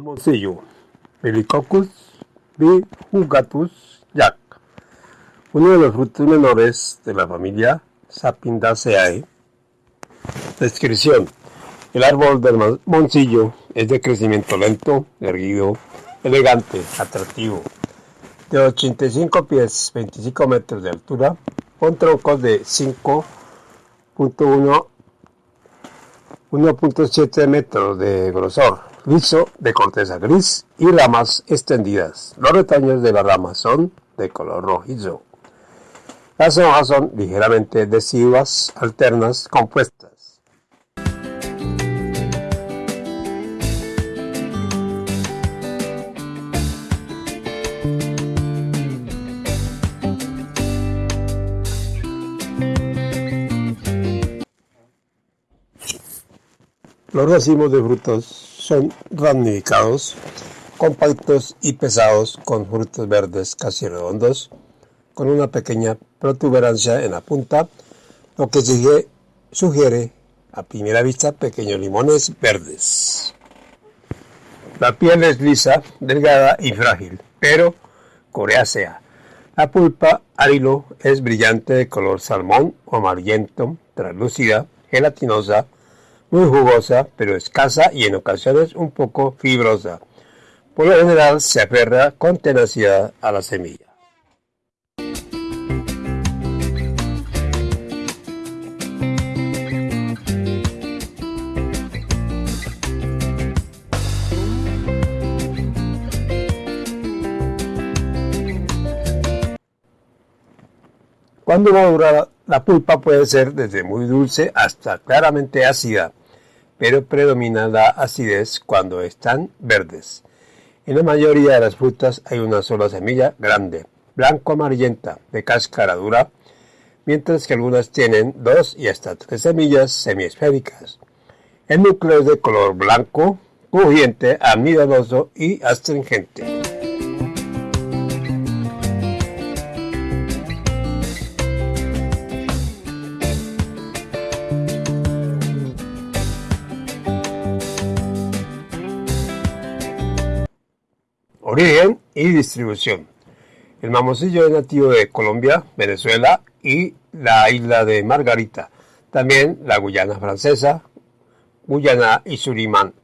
Mamoncillo, Melicoccus bijugatus Jack, uno de los frutos menores de la familia Sapindaceae. Descripción. El árbol del mamoncillo es de crecimiento lento, erguido, elegante, atractivo, de 85 pies, 25 metros de altura, con troncos de 5.1 1.7 metros de grosor, liso, de corteza gris y ramas extendidas. Los retaños de las ramas son de color rojizo. Las hojas son ligeramente deciduas, alternas, compuestas. Los racimos de frutos son ramificados, compactos y pesados, con frutos verdes casi redondos, con una pequeña protuberancia en la punta, lo que sugiere a primera vista pequeños limones verdes. La piel es lisa, delgada y frágil, pero coreácea. La pulpa hilo es brillante de color salmón o amarillento, translúcida, gelatinosa, muy jugosa, pero escasa y en ocasiones un poco fibrosa. Por lo general se aferra con tenacidad a la semilla. Cuando madura, la pulpa puede ser desde muy dulce hasta claramente ácida pero predomina la acidez cuando están verdes. En la mayoría de las frutas hay una sola semilla grande, blanco-amarillenta, de cáscara dura, mientras que algunas tienen dos y hasta tres semillas semiesféricas. El núcleo es de color blanco, crujiente, amidoso y astringente. Origen y distribución. El mamoncillo es nativo de Colombia, Venezuela y la isla de Margarita. También la Guyana francesa, Guyana y Surimán.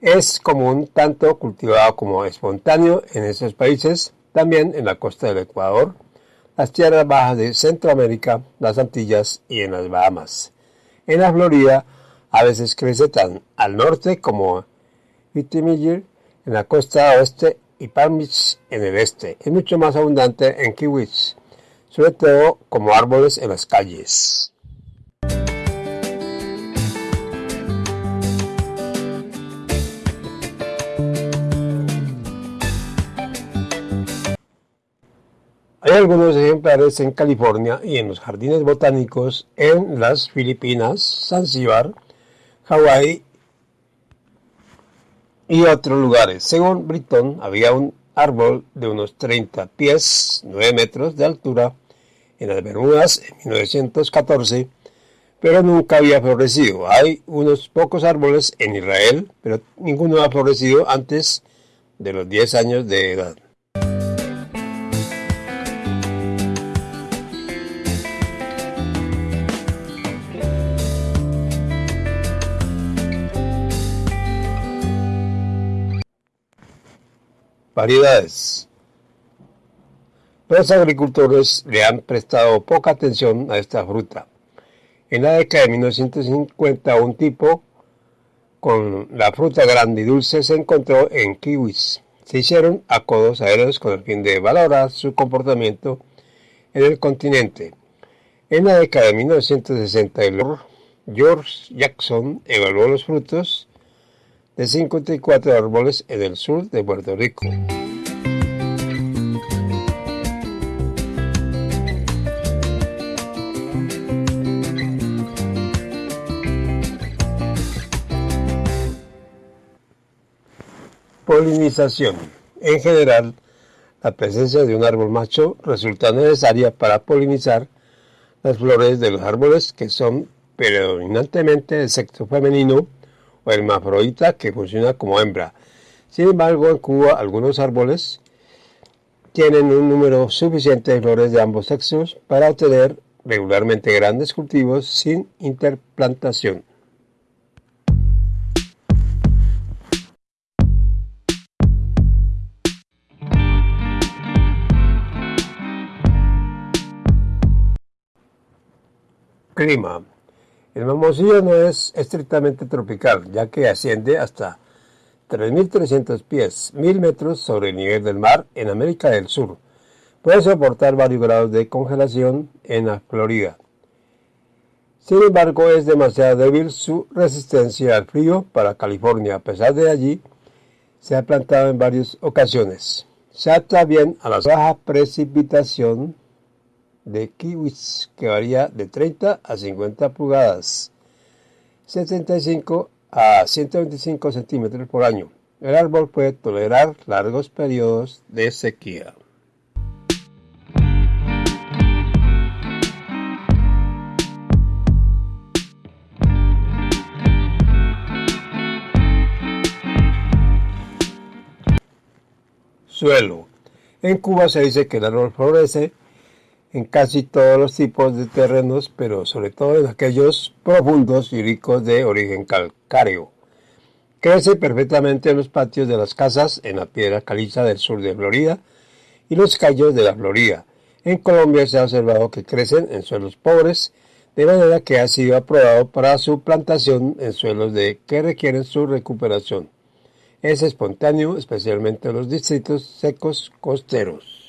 Es común tanto cultivado como espontáneo en esos países, también en la costa del Ecuador, las tierras bajas de Centroamérica, las Antillas y en las Bahamas. En la Florida a veces crece tan al norte como Vitimiller en la costa oeste y Palm Beach en el este. Es mucho más abundante en kiwis, sobre todo como árboles en las calles. Hay algunos ejemplares en California y en los jardines botánicos en las Filipinas, Zanzíbar, Hawái y otros lugares. Según Britton, había un árbol de unos 30 pies, 9 metros de altura, en las Bermudas en 1914, pero nunca había florecido. Hay unos pocos árboles en Israel, pero ninguno ha florecido antes de los 10 años de edad. Variedades. Los agricultores le han prestado poca atención a esta fruta. En la década de 1950 un tipo con la fruta grande y dulce se encontró en kiwis. Se hicieron acodos aéreos con el fin de valorar su comportamiento en el continente. En la década de 1960 George Jackson evaluó los frutos de 54 árboles en el sur de Puerto Rico. Polinización. En general, la presencia de un árbol macho resulta necesaria para polinizar las flores de los árboles que son predominantemente de sexo femenino o hermafrodita que funciona como hembra. Sin embargo, en Cuba algunos árboles tienen un número suficiente de flores de ambos sexos para obtener regularmente grandes cultivos sin interplantación. Clima. El mamoncillo no es estrictamente tropical, ya que asciende hasta 3.300 pies, 1.000 metros sobre el nivel del mar en América del Sur. Puede soportar varios grados de congelación en la Florida. Sin embargo, es demasiado débil su resistencia al frío para California. A pesar de allí, se ha plantado en varias ocasiones. Se adapta bien a la baja precipitación de kiwis que varía de 30 a 50 pulgadas, 75 a 125 centímetros por año. El árbol puede tolerar largos periodos de sequía. Suelo. En Cuba se dice que el árbol florece en casi todos los tipos de terrenos, pero sobre todo en aquellos profundos y ricos de origen calcáreo. Crece perfectamente en los patios de las casas, en la piedra caliza del sur de Florida y los callos de la Florida. En Colombia se ha observado que crecen en suelos pobres, de manera que ha sido aprobado para su plantación en suelos de que requieren su recuperación. Es espontáneo, especialmente en los distritos secos costeros.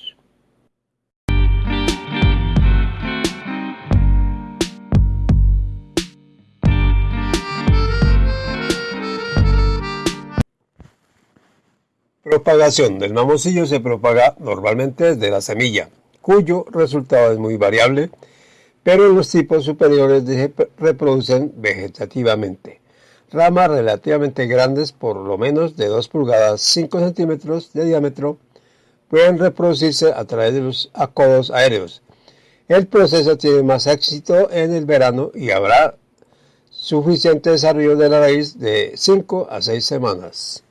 Propagación del mamoncillo se propaga normalmente desde la semilla, cuyo resultado es muy variable, pero los tipos superiores se reproducen vegetativamente. Ramas relativamente grandes, por lo menos de 2 pulgadas 5 centímetros de diámetro, pueden reproducirse a través de los acodos aéreos. El proceso tiene más éxito en el verano y habrá suficiente desarrollo de la raíz de 5 a 6 semanas.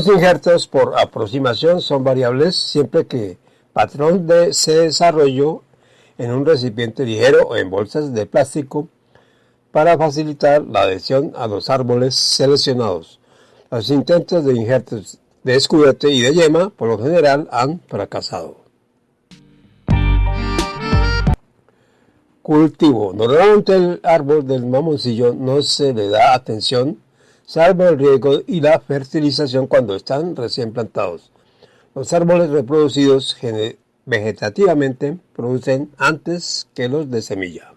Los injertos por aproximación son variables siempre que patrón de se desarrolló en un recipiente ligero o en bolsas de plástico para facilitar la adhesión a los árboles seleccionados. Los intentos de injertos de escudete y de yema por lo general han fracasado. Cultivo. Normalmente el árbol del mamoncillo no se le da atención salvo el riego y la fertilización cuando están recién plantados. Los árboles reproducidos vegetativamente producen antes que los de semilla.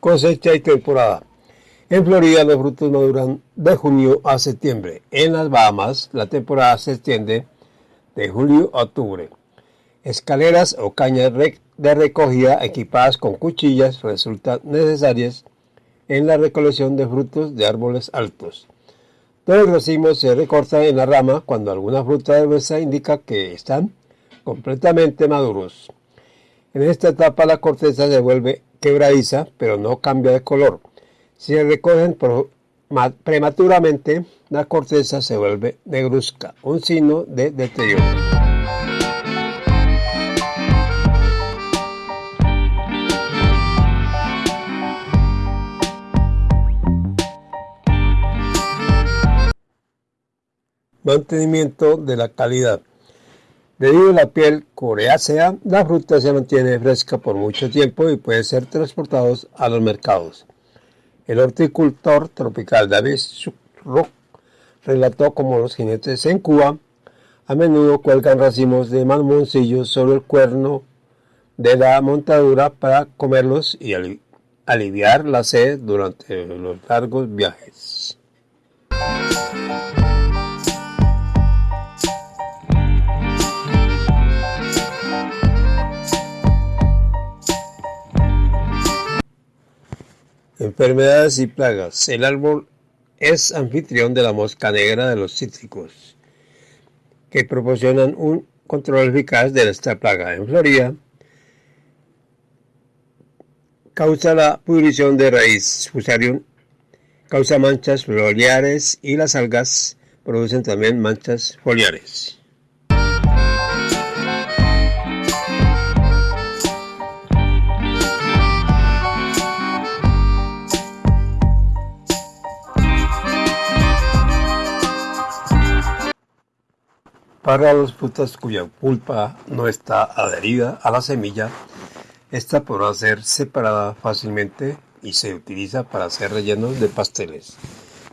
Cosecha y temporada. En Florida los frutos maduran de junio a septiembre. En las Bahamas la temporada se extiende de julio a octubre. Escaleras o cañas de recogida equipadas con cuchillas resultan necesarias en la recolección de frutos de árboles altos. Todos los racimos se recortan en la rama cuando alguna fruta de mesa indica que están completamente maduros. En esta etapa la corteza se vuelve quebradiza, pero no cambia de color. Se recogen prematuramente, la corteza se vuelve negruzca, un signo de deterioro. Mantenimiento de la calidad. Debido a la piel coreácea, la fruta se mantiene fresca por mucho tiempo y puede ser transportados a los mercados. El horticultor tropical David Rock relató como los jinetes en Cuba a menudo cuelgan racimos de mamoncillos sobre el cuerno de la montadura para comerlos y aliviar la sed durante los largos viajes. Enfermedades y plagas. El árbol es anfitrión de la mosca negra de los cítricos, que proporcionan un control eficaz de esta plaga. En Florida, causa la pudrición de raíz, fusarium, causa manchas foliares y las algas producen también manchas foliares. Para las frutas cuya pulpa no está adherida a la semilla, esta podrá ser separada fácilmente y se utiliza para hacer rellenos de pasteles,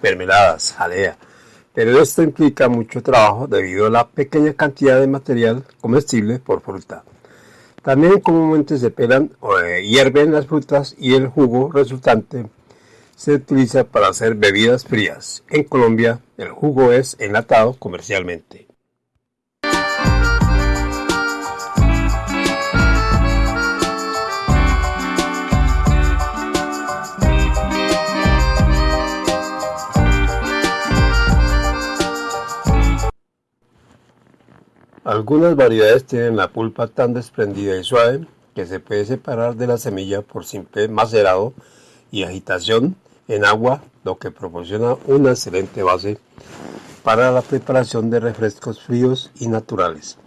mermeladas, jalea, pero esto implica mucho trabajo debido a la pequeña cantidad de material comestible por fruta. También comúnmente se pelan o eh, hierven las frutas y el jugo resultante se utiliza para hacer bebidas frías. En Colombia, el jugo es enlatado comercialmente. Algunas variedades tienen la pulpa tan desprendida y suave que se puede separar de la semilla por simple macerado y agitación en agua, lo que proporciona una excelente base para la preparación de refrescos fríos y naturales.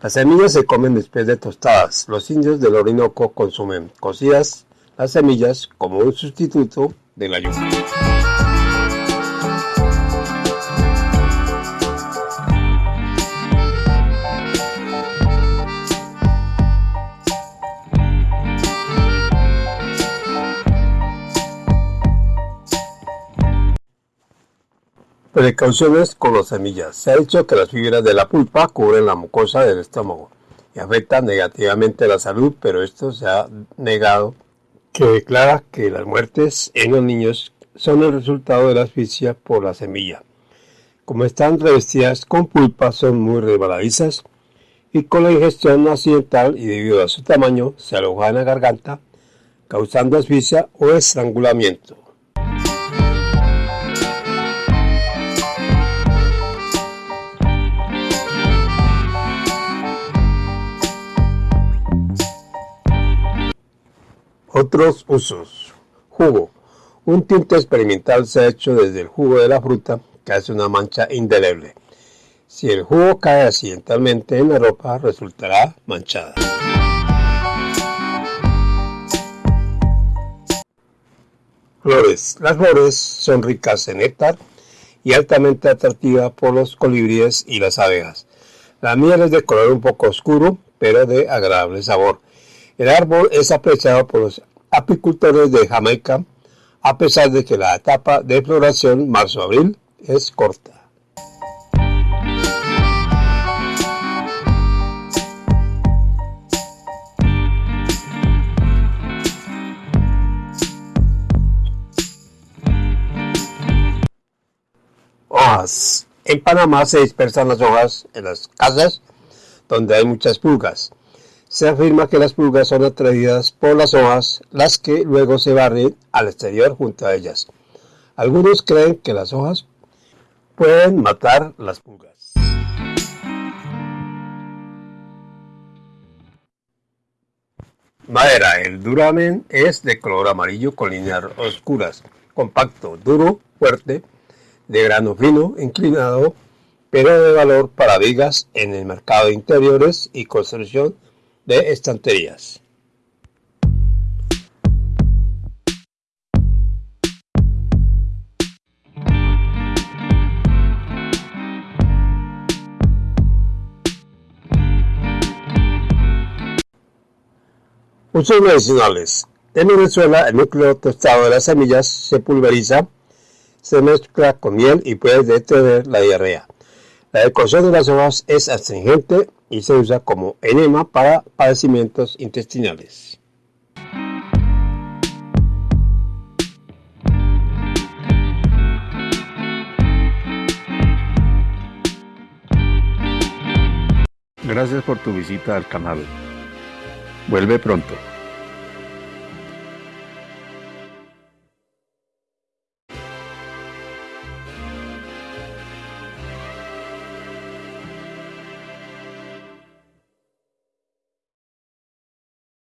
Las semillas se comen después de tostadas. Los indios del Orinoco consumen cocidas las semillas como un sustituto de la yuca. Precauciones con las semillas. Se ha dicho que las fibras de la pulpa cubren la mucosa del estómago y afectan negativamente la salud, pero esto se ha negado, que declara que las muertes en los niños son el resultado de la asfixia por la semilla. Como están revestidas con pulpa, son muy resbaladizas y con la ingestión accidental y debido a su tamaño se aloja en la garganta, causando asfixia o estrangulamiento. Otros usos. Jugo. Un tinte experimental se ha hecho desde el jugo de la fruta que hace una mancha indeleble. Si el jugo cae accidentalmente en la ropa, resultará manchada. Flores. Las flores son ricas en néctar y altamente atractivas por los colibríes y las abejas. La miel es de color un poco oscuro, pero de agradable sabor. El árbol es apreciado por los apicultores de Jamaica, a pesar de que la etapa de floración marzo-abril es corta. Hojas. En Panamá se dispersan las hojas en las casas donde hay muchas pulgas. Se afirma que las pulgas son atraídas por las hojas, las que luego se barren al exterior junto a ellas. Algunos creen que las hojas pueden matar las pulgas. Madera. El duramen es de color amarillo con líneas oscuras, compacto, duro, fuerte, de grano fino, inclinado, pero de valor para vigas en el mercado de interiores y construcción de estanterías. Usos medicinales. En Venezuela, el núcleo tostado de las semillas se pulveriza, se mezcla con miel y puede detener la diarrea. La decocción de las hojas es astringente y se usa como enema para padecimientos intestinales. Gracias por tu visita al canal. Vuelve pronto.